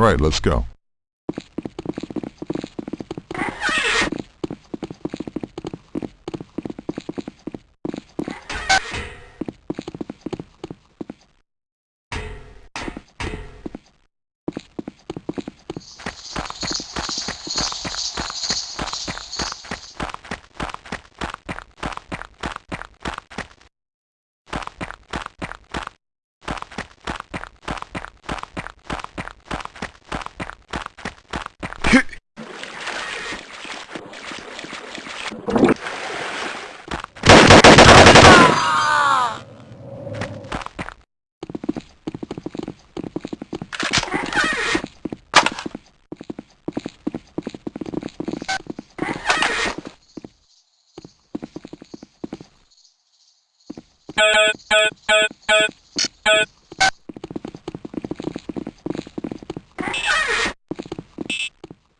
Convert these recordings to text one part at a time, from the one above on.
All right, let's go.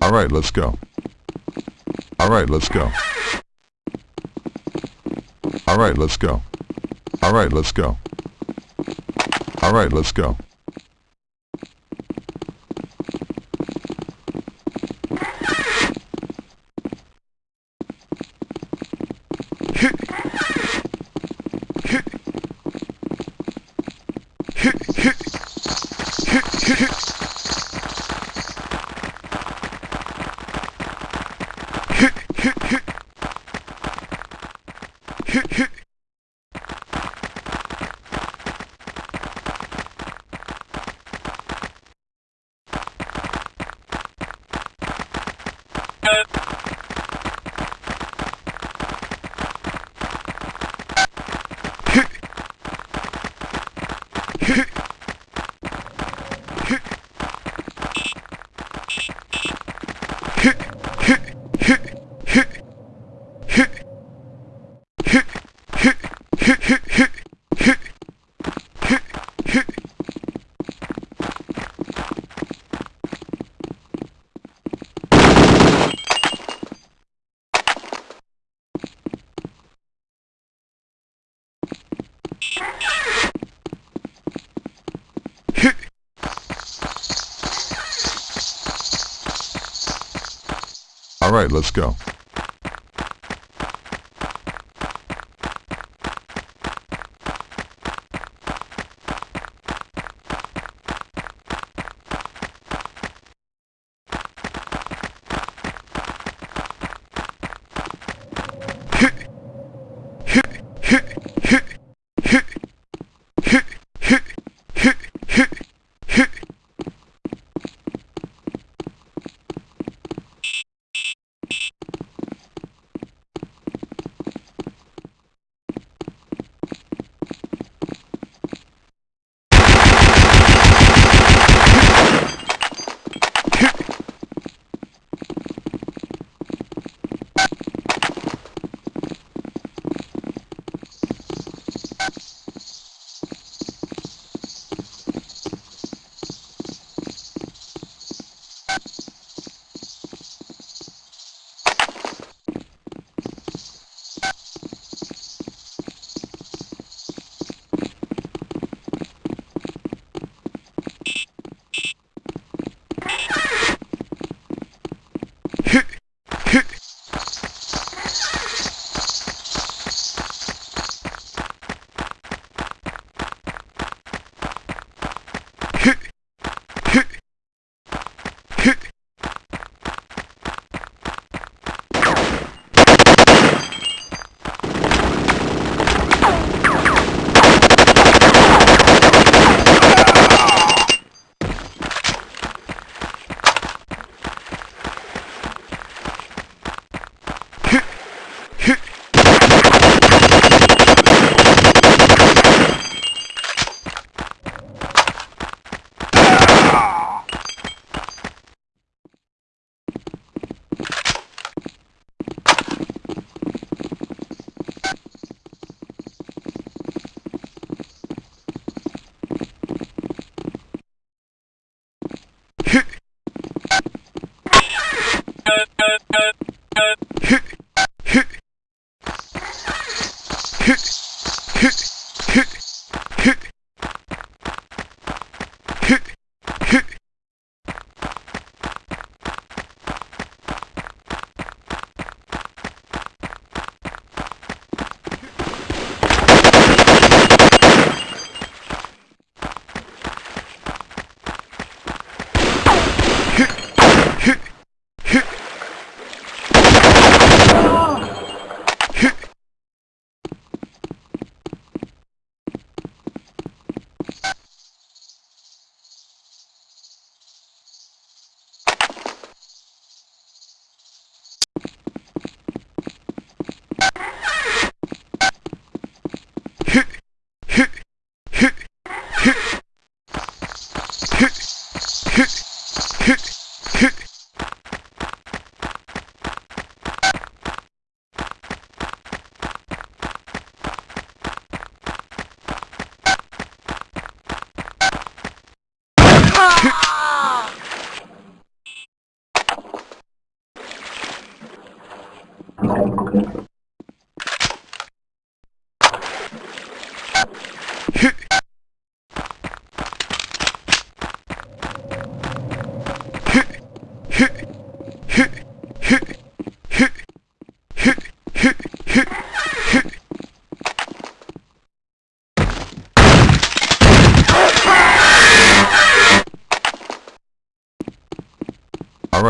All right, let's go. All right, let's go. All right, let's go. All right, let's go. All right, let's go. All right, let's go.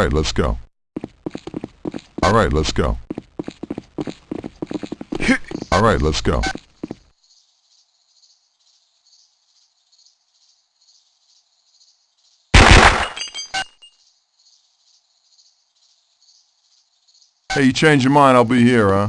Right, let's go. All right, let's go. All right, let's go. Hey, you change your mind, I'll be here, huh?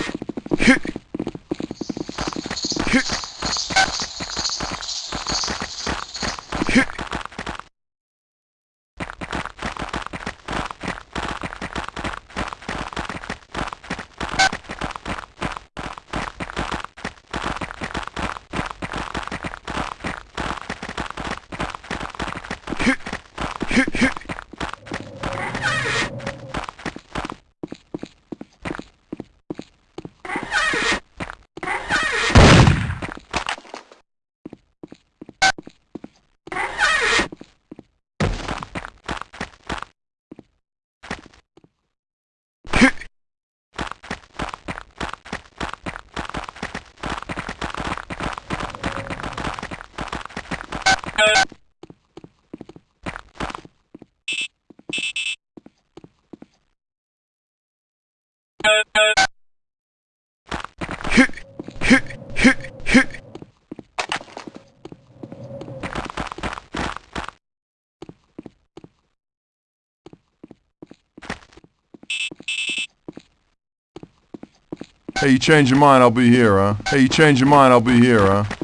Hey, you change your mind, I'll be here, huh? Hey, you change your mind, I'll be here, huh?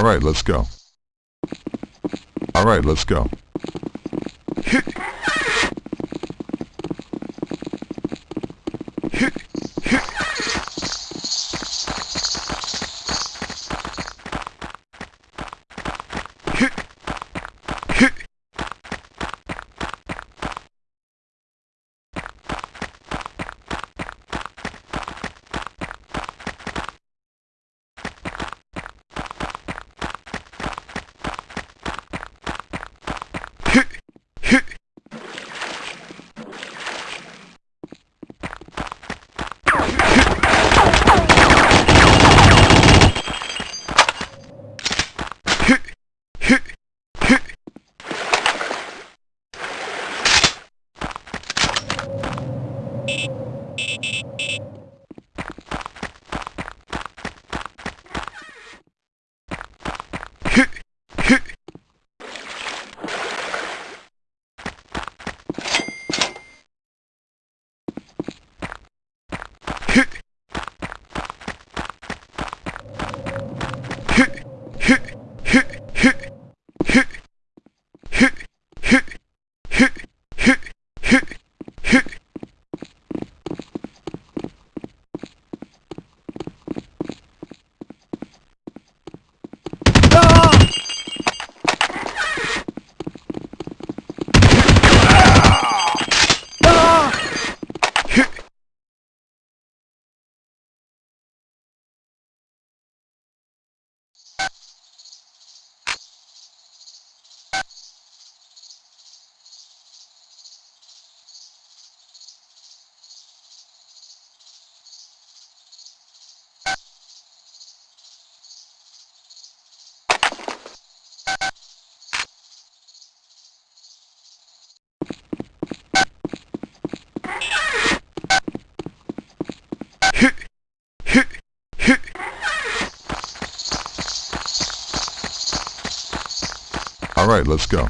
All right, let's go. All right, let's go. Right, let's go.